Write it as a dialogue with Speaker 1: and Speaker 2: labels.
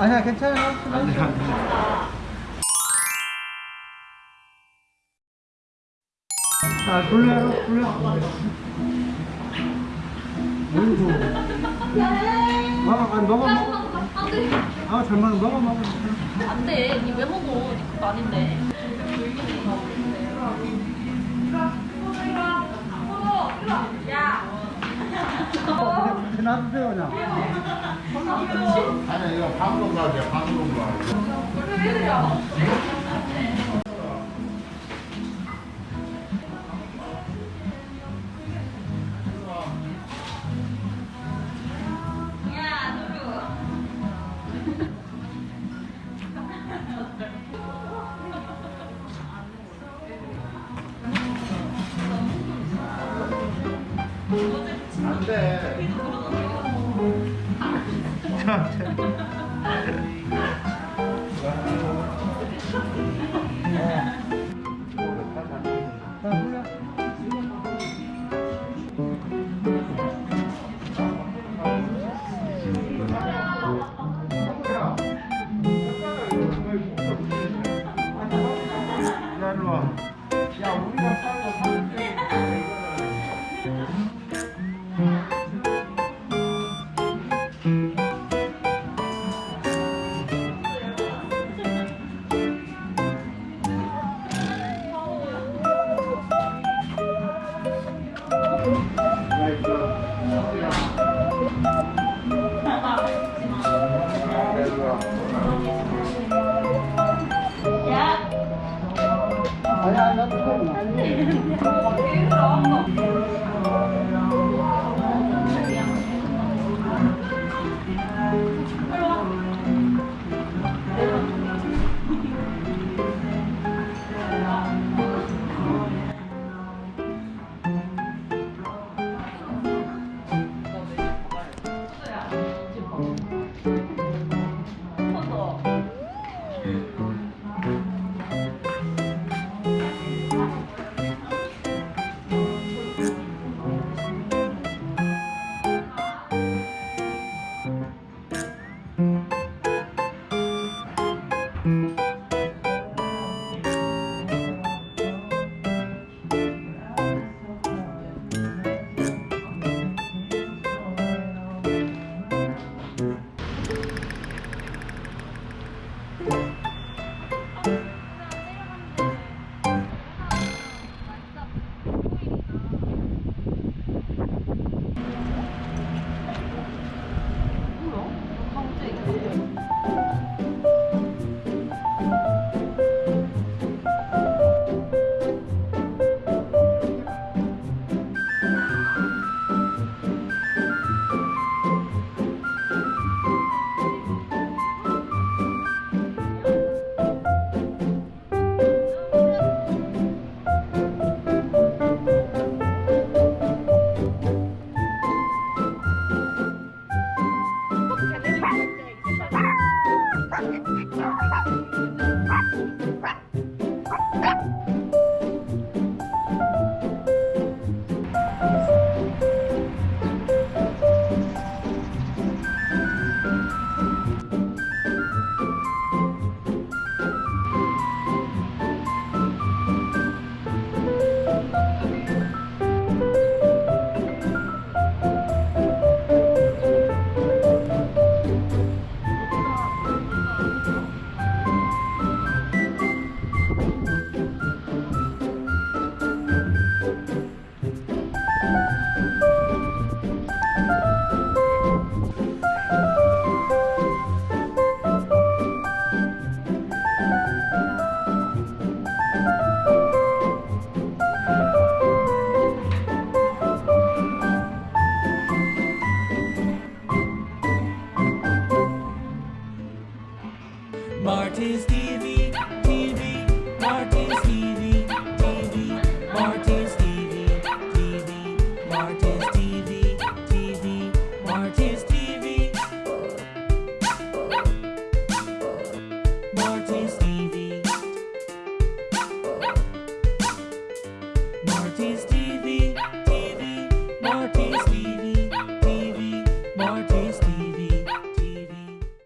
Speaker 1: 아니야 괜찮아요.
Speaker 2: 안돼 안돼
Speaker 1: 아 불러요 불러. 어이구. 먹어 아, 먹어 먹어. 아잘 먹어 먹어 먹어.
Speaker 3: 안돼 니 왜 먹어 니 그거 아닌데
Speaker 1: 그냥 놔두세요 그냥.
Speaker 4: 아니 이거 방금 가게 방금 가. 안돼. 야 우리가 사는 게
Speaker 1: 아니야 놔두세요 그냥.
Speaker 5: Martin's D Artist TV.